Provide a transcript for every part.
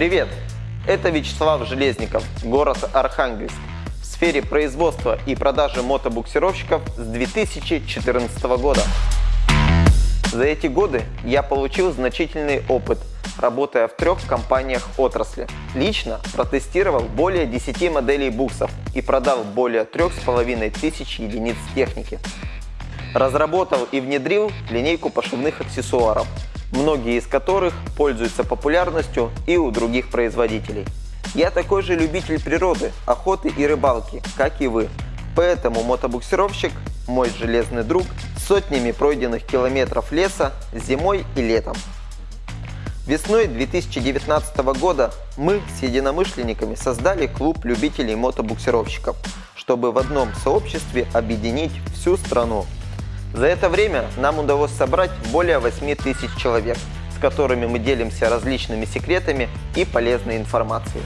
Привет! Это Вячеслав Железников, город Архангельск. В сфере производства и продажи мотобуксировщиков с 2014 года. За эти годы я получил значительный опыт, работая в трех компаниях отрасли. Лично протестировал более 10 моделей буксов и продал более 3500 единиц техники. Разработал и внедрил линейку пошивных аксессуаров, многие из которых пользуются популярностью и у других производителей. Я такой же любитель природы, охоты и рыбалки, как и вы. Поэтому мотобуксировщик – мой железный друг с сотнями пройденных километров леса зимой и летом. Весной 2019 года мы с единомышленниками создали клуб любителей мотобуксировщиков, чтобы в одном сообществе объединить всю страну. За это время нам удалось собрать более 8 тысяч человек, с которыми мы делимся различными секретами и полезной информацией.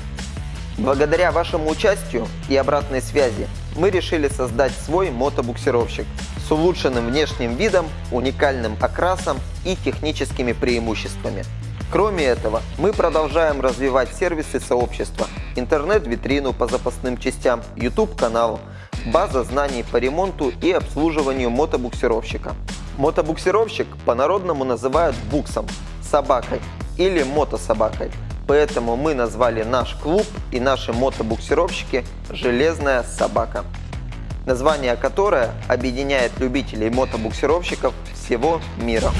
Благодаря вашему участию и обратной связи мы решили создать свой мотобуксировщик с улучшенным внешним видом, уникальным окрасом и техническими преимуществами. Кроме этого, мы продолжаем развивать сервисы сообщества, интернет-витрину по запасным частям, YouTube-канал, база знаний по ремонту и обслуживанию мотобуксировщика. Мотобуксировщик по-народному называют буксом, собакой или мотособакой. Поэтому мы назвали наш клуб и наши мотобуксировщики «Железная собака», название которое объединяет любителей мотобуксировщиков всего мира.